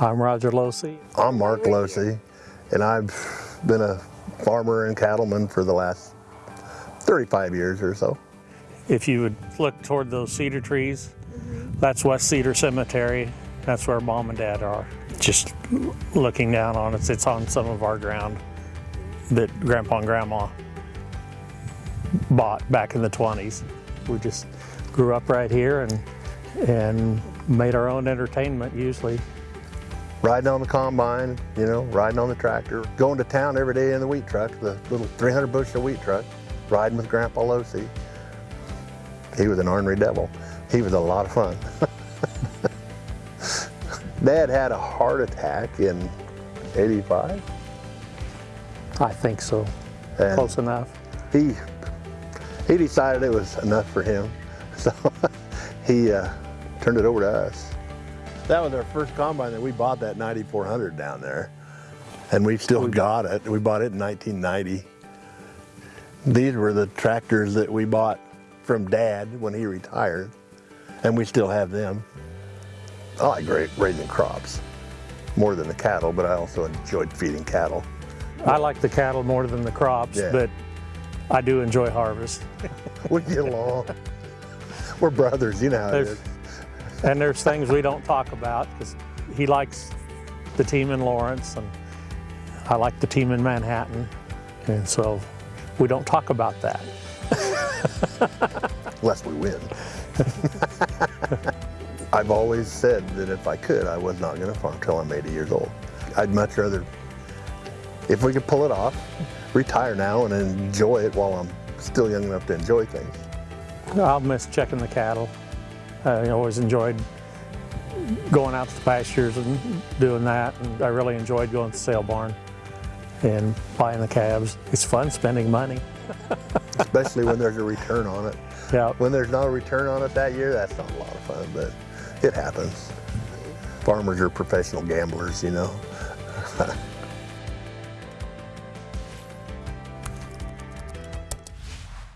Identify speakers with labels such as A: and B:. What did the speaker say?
A: I'm Roger Losey.
B: I'm Mark Losey, and I've been a farmer and cattleman for the last 35 years or so.
A: If you would look toward those cedar trees, that's West Cedar Cemetery. That's where mom and dad are. Just looking down on it, it's on some of our ground that grandpa and grandma bought back in the 20s. We just grew up right here and and made our own entertainment usually.
B: Riding on the combine, you know, riding on the tractor, going to town every day in the wheat truck, the little 300 bushel wheat truck, riding with Grandpa Losey. He was an ornery devil. He was a lot of fun. Dad had a heart attack in 85.
A: I think so.
B: And
A: Close enough.
B: He, he decided it was enough for him. So he uh, turned it over to us. That was our first combine that we bought that 9400 down there. And we still got it. We bought it in 1990. These were the tractors that we bought from dad when he retired. And we still have them. I like great raising crops more than the cattle, but I also enjoyed feeding cattle.
A: I like the cattle more than the crops,
B: Yeah.
A: but I do enjoy harvest.
B: We get along. We're brothers, you know
A: And there's things we don't talk about because he likes the team in Lawrence and I like the team in Manhattan. And so we don't talk about that.
B: Unless we win. I've always said that if I could, I was not going to farm till I'm 80 years old. I'd much rather, if we could pull it off, retire now and enjoy it while I'm still young enough to enjoy things.
A: I'll miss checking the cattle. I always enjoyed going out to the pastures and doing that. And I really enjoyed going to the sale barn and buying the calves. It's fun spending money.
B: especially when there's a return on it.
A: Yeah.
B: When there's no return on it that year, that's not a lot of fun, but it happens. Farmers are professional gamblers, you know.